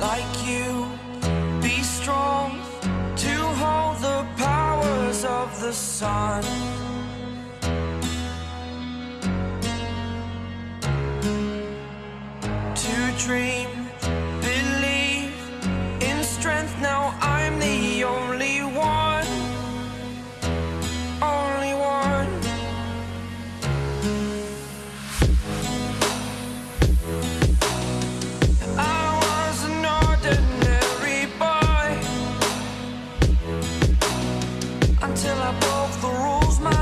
like you. Be strong to hold the powers of the sun. To dream, the rules. My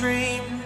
dream.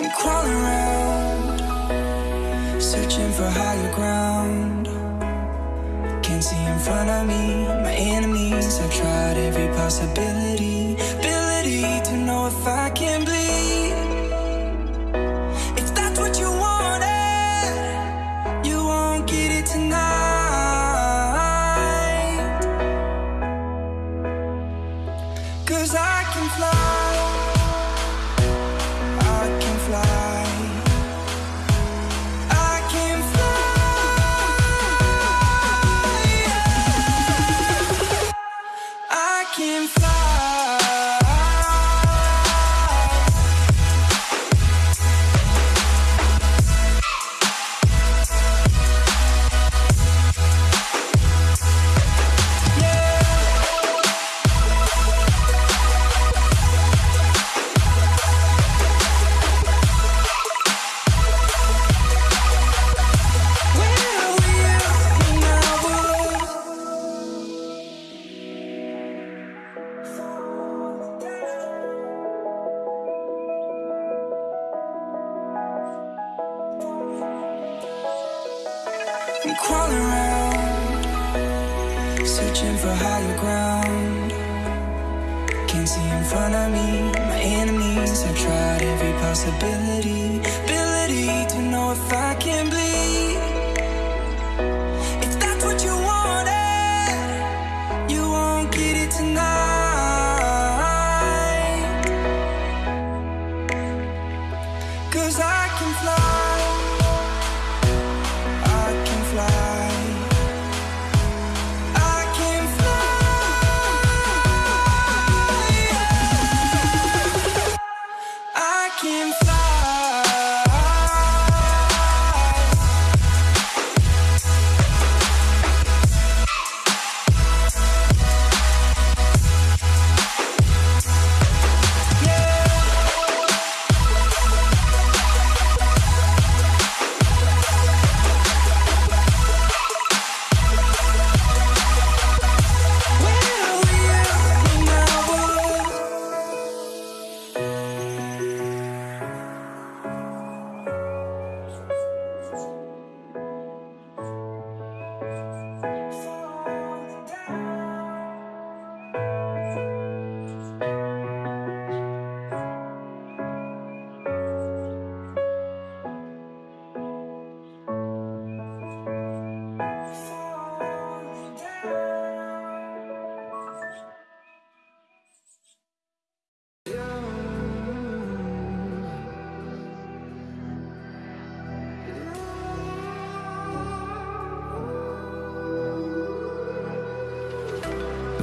around Searching for higher ground. Can't see in front of me, my enemies. I tried every possibility. crawling around Searching for higher ground. Can't see in front of me, my enemies. I've tried every possibility.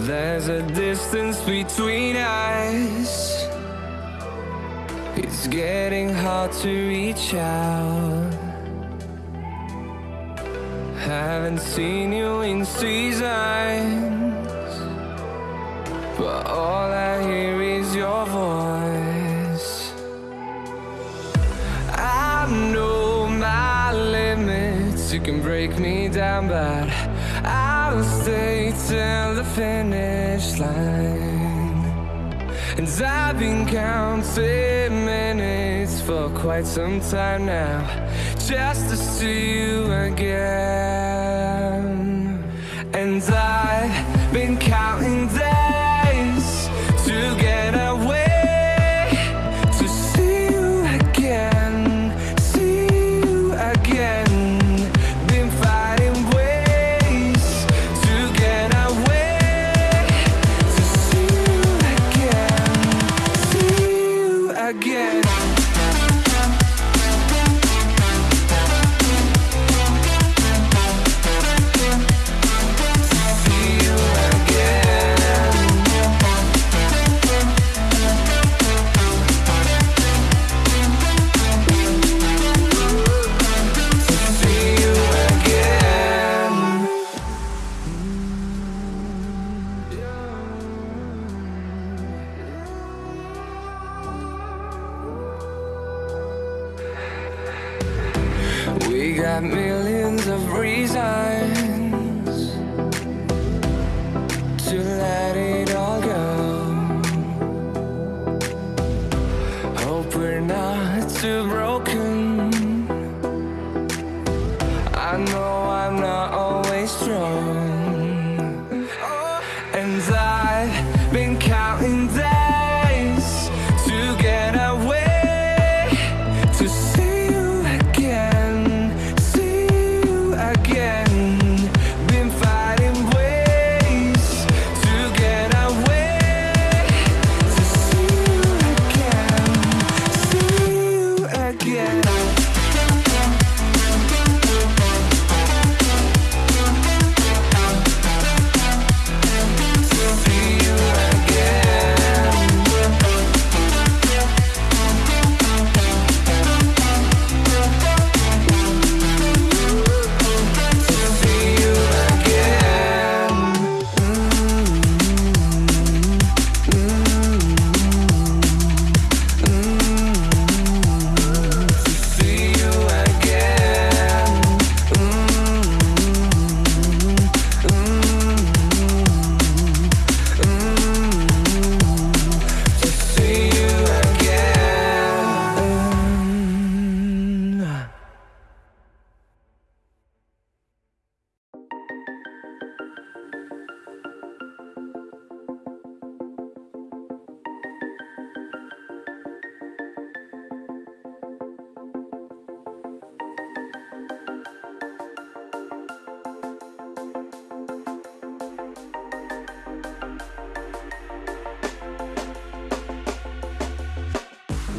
There's a distance between us. It's getting hard to reach out. Haven't seen you in seasons, but all I hear is your voice. I know my limits, you can break me down, but I'll stay till the finish line. And I've been counting minutes for quite some time now, just to see you again. And I've been counting days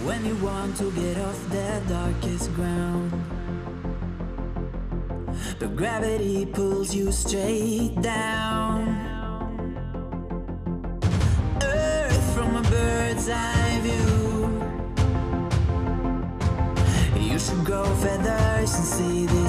When you want to get off the darkest ground, but gravity pulls you straight down. Earth from a bird's eye view. You should grow feathers and see this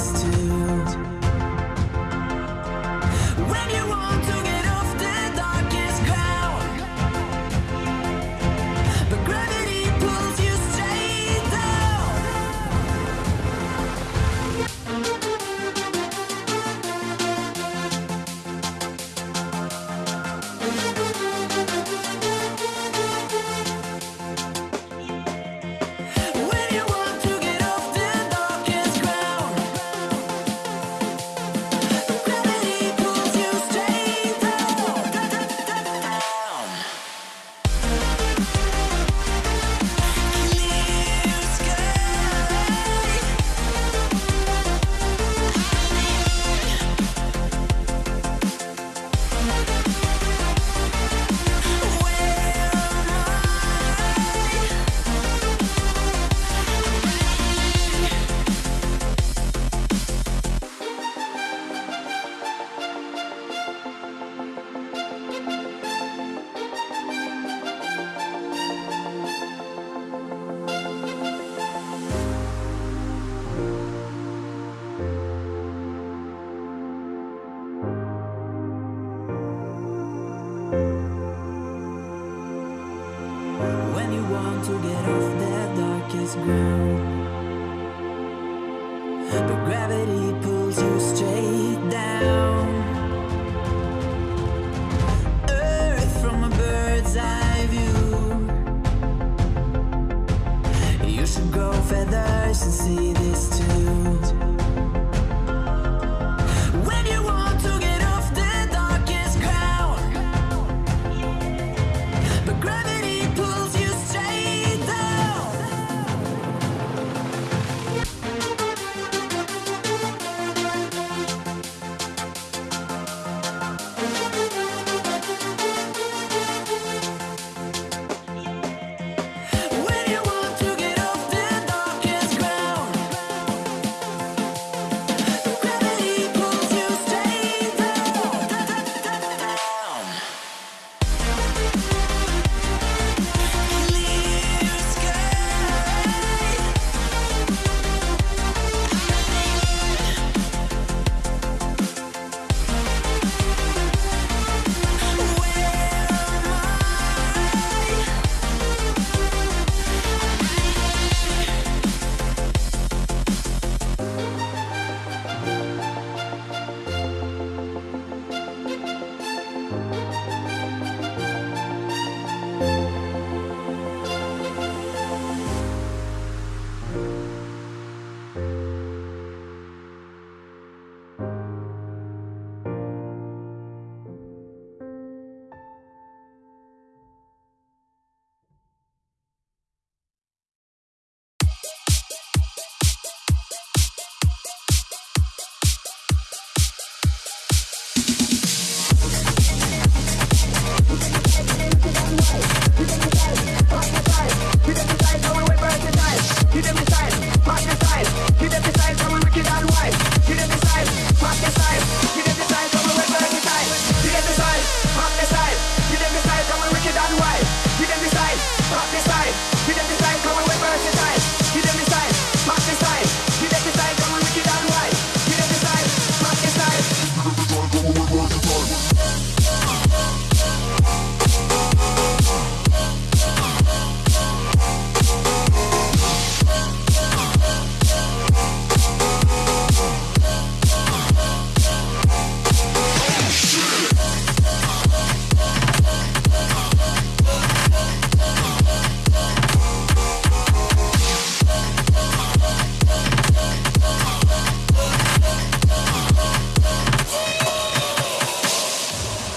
gravity pulls you straight.